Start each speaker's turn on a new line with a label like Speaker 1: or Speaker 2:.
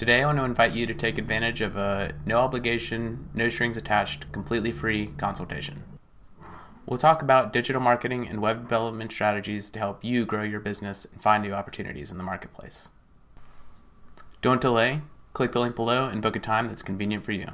Speaker 1: Today I want to invite you to take advantage of a no obligation, no strings attached, completely free consultation. We'll talk about digital marketing and web development strategies to help you grow your business and find new opportunities in the marketplace. Don't delay, click the link below and book a time that's convenient for you.